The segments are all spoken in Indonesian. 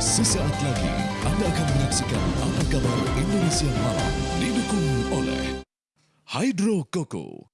Sesaat lagi Anda akan menyaksikan Apa Kabar Indonesia Malam didukung oleh Hydro Coco.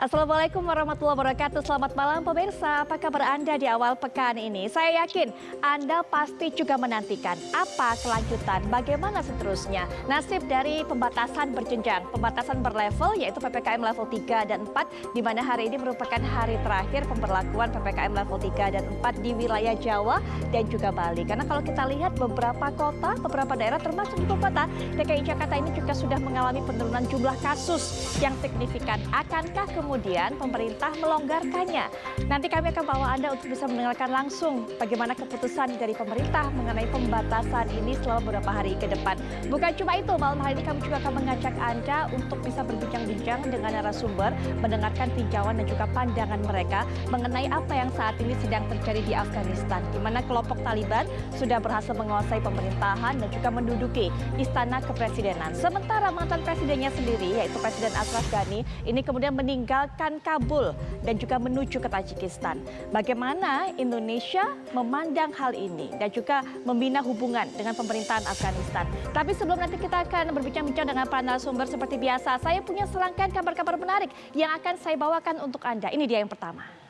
Assalamualaikum warahmatullahi wabarakatuh. Selamat malam pemirsa. Apa kabar Anda di awal pekan ini? Saya yakin Anda pasti juga menantikan apa kelanjutan, bagaimana seterusnya. Nasib dari pembatasan berjenjang, pembatasan berlevel yaitu PPKM level 3 dan 4 di mana hari ini merupakan hari terakhir pemberlakuan PPKM level 3 dan 4 di wilayah Jawa dan juga Bali. Karena kalau kita lihat beberapa kota, beberapa daerah termasuk ibu kota DKI Jakarta ini juga sudah mengalami penurunan jumlah kasus yang signifikan. Akankah kemudian pemerintah melonggarkannya. Nanti kami akan bawa Anda untuk bisa mendengarkan langsung bagaimana keputusan dari pemerintah mengenai pembatasan ini selama beberapa hari ke depan. Bukan cuma itu, malam hari ini kami juga akan mengajak Anda untuk bisa berbincang-bincang dengan narasumber, mendengarkan tinjauan dan juga pandangan mereka mengenai apa yang saat ini sedang terjadi di Afghanistan, di mana kelompok Taliban sudah berhasil menguasai pemerintahan dan juga menduduki istana kepresidenan. Sementara mantan presidennya sendiri, yaitu Presiden Ashraf Ghani, ini kemudian meninggal meninggalkan Kabul dan juga menuju ke Tajikistan. Bagaimana Indonesia memandang hal ini dan juga membina hubungan dengan pemerintahan Afghanistan. Tapi sebelum nanti kita akan berbincang-bincang dengan para narasumber seperti biasa, saya punya serangkaian kabar-kabar menarik yang akan saya bawakan untuk Anda. Ini dia yang pertama.